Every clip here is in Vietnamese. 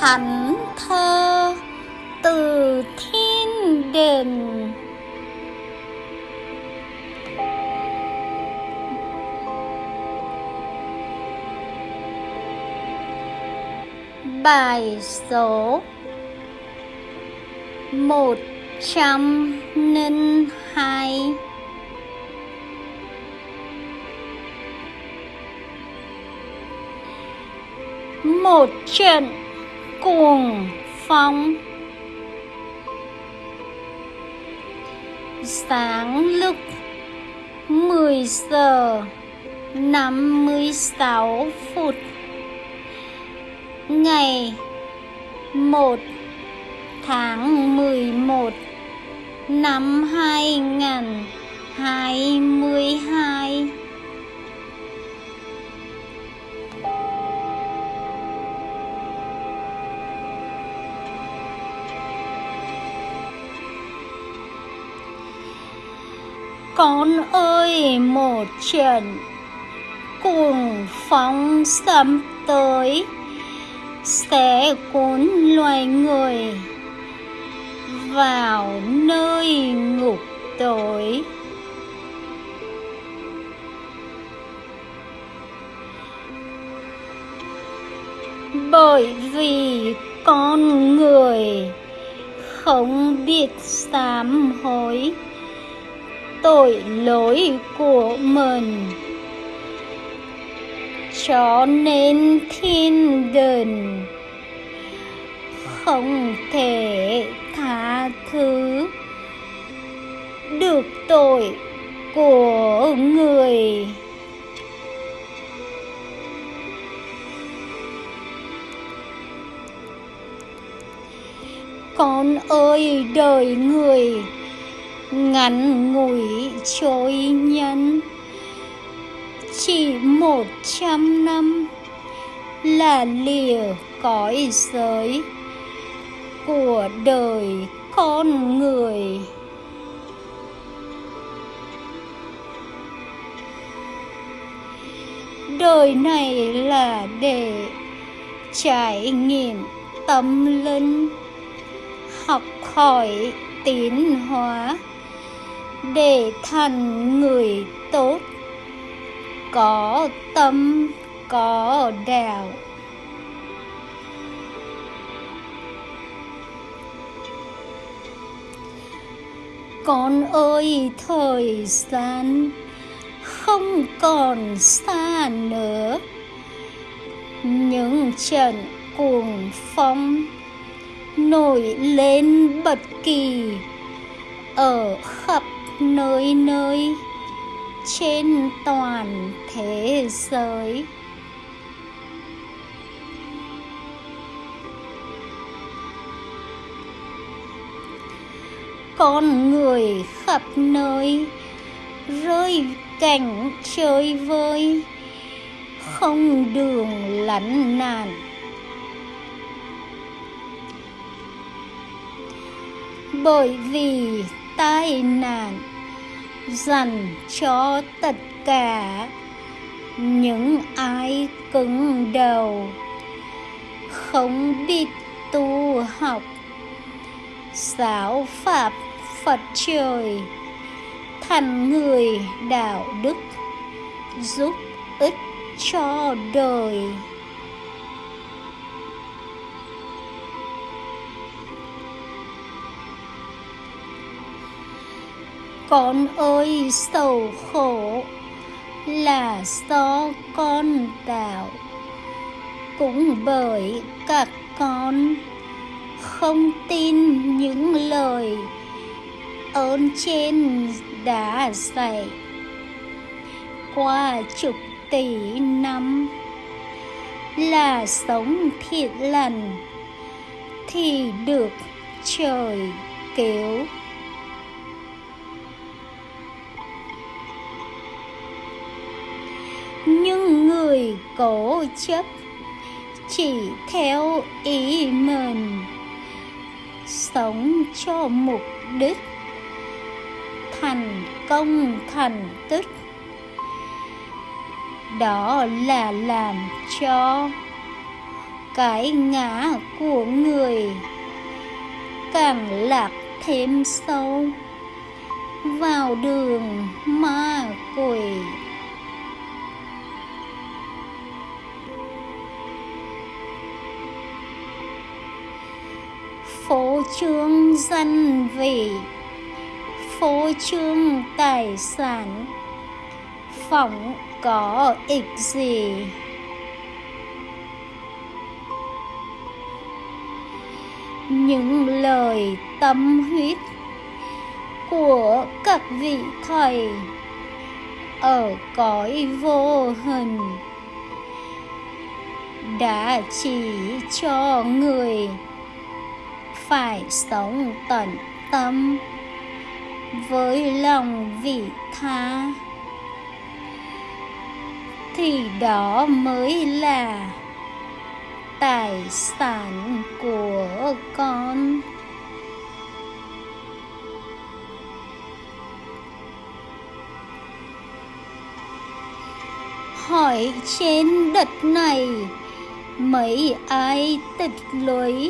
thánh thơ từ thiên đình bài số một trăm linh hai. Một trận cuồng phong sáng lúc 10 giờ 56 phút ngày 1 tháng 11 năm 2022 con ơi, một trận cuồng phong sấm tới, sẽ cuốn loài người vào nơi ngục tối. Bởi vì con người không biết sám hối tội lỗi của mình. Cho nên thiên đình không thể tha thứ được tội của người. Con ơi, đời người ngắn ngủi trôi nhân. Chỉ một trăm năm là lìa cõi giới của đời con người. Đời này là để trải nghiệm tâm linh, học hỏi tiến hóa để thành người tốt, có tâm, có đạo. Con ơi, thời gian không còn xa nữa. Những trận cuồng phong nổi lên bất kỳ ở khắp nơi nơi, trên toàn thế giới. Con người khắp nơi rơi cảnh chơi vơi, không đường lánh nạn bởi vì tai nạn, dành cho tất cả những ai cứng đầu, không biết tu học, giáo pháp phật trời, thành người đạo đức, giúp ích cho đời. Con ơi, sầu khổ là do con tạo. Cũng bởi các con không tin những lời ơn trên đã dạy. Qua chục tỷ năm là sống thiện lành thì được trời cứu. Cố chấp, chỉ theo ý mình, sống cho mục đích, thành công thành tích. Đó là làm cho cái ngã của người càng lạc thêm sâu vào đường ma quỷ. Phố trương danh vị phố trương tài sản, phỏng có ích gì? Những lời tâm huyết của các vị thầy ở cõi vô hình đã chỉ cho người phải sống tận tâm với lòng vị tha. Thì đó mới là tài sản của con. Hỏi trên đất này, mấy ai tịch lưới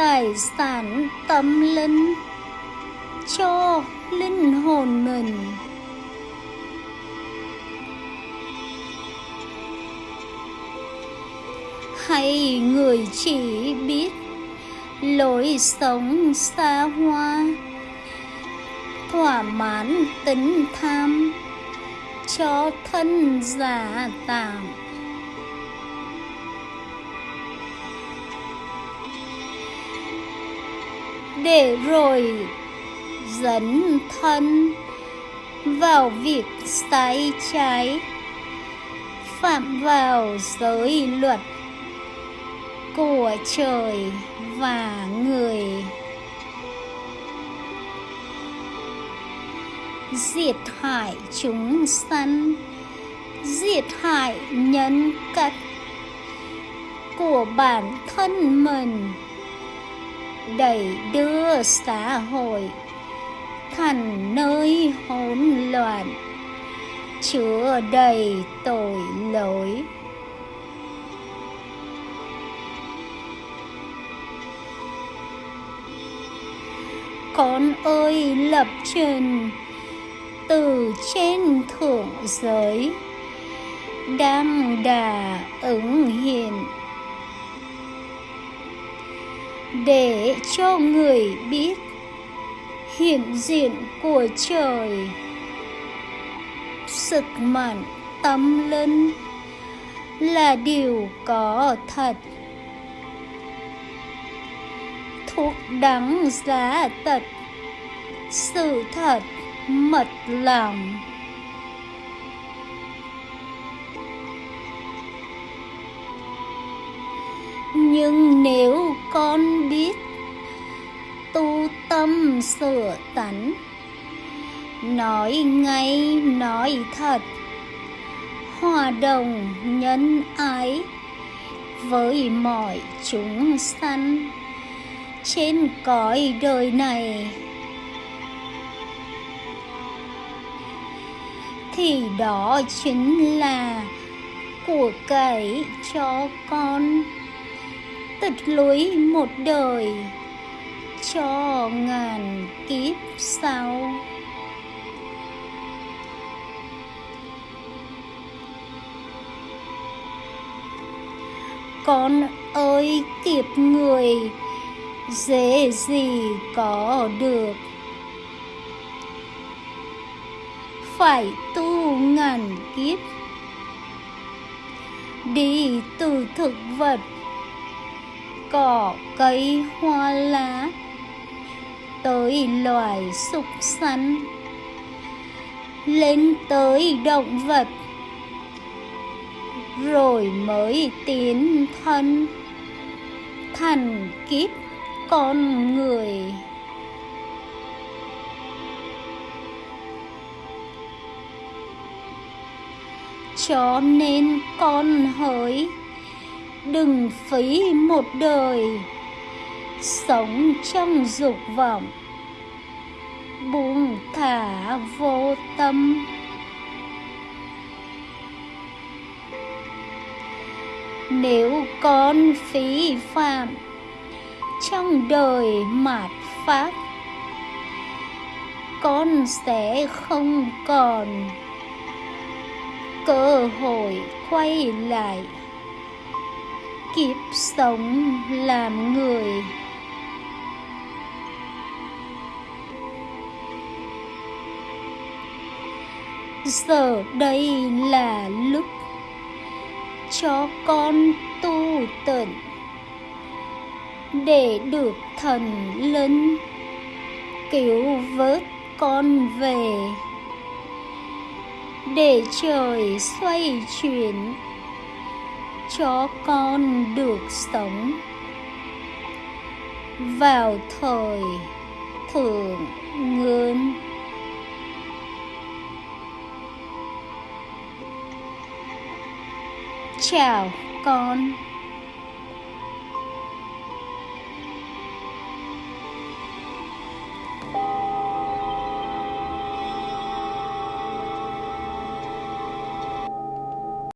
tài sản tâm linh cho linh hồn mình. Hay người chỉ biết lối sống xa hoa, thỏa mãn tính tham cho thân giả tạm để rồi dẫn thân vào việc sai trái, phạm vào giới luật của trời và người. Diệt hại chúng sanh, diệt hại nhân cách của bản thân mình đẩy đưa xã hội. Thành nơi hỗn loạn, chứa đầy tội lỗi. Con ơi, lập trình từ trên thượng giới đang đà ứng hiện để cho người biết hiện diện của trời. Sức mạnh tâm linh là điều có thật. Thuốc đắng giá tật, sự thật mật lòng. Nhưng nếu con biết. Tu tâm sửa tánh. Nói ngay, nói thật. Hòa đồng nhân ái với mọi chúng sanh. Trên cõi đời này, thì đó chính là của cải cho con tịch lối một đời cho ngàn kiếp sau. Con ơi, kiếp người dễ gì có được? Phải tu ngàn kiếp, đi từ thực vật cỏ cây hoa lá, tới loài súc sắn, lên tới động vật, rồi mới tiến thân thành kiếp con người. Cho nên con hỡi đừng phí một đời. Sống trong dục vọng, buông thả vô tâm. Nếu con phí phạm trong đời mạt pháp con sẽ không còn cơ hội quay lại kiếp sống làm người. Giờ đây là lúc cho con tu tận để được thần linh cứu vớt con về. Để trời xoay chuyển cho con được sống. Vào thời thượng ngươn chào con.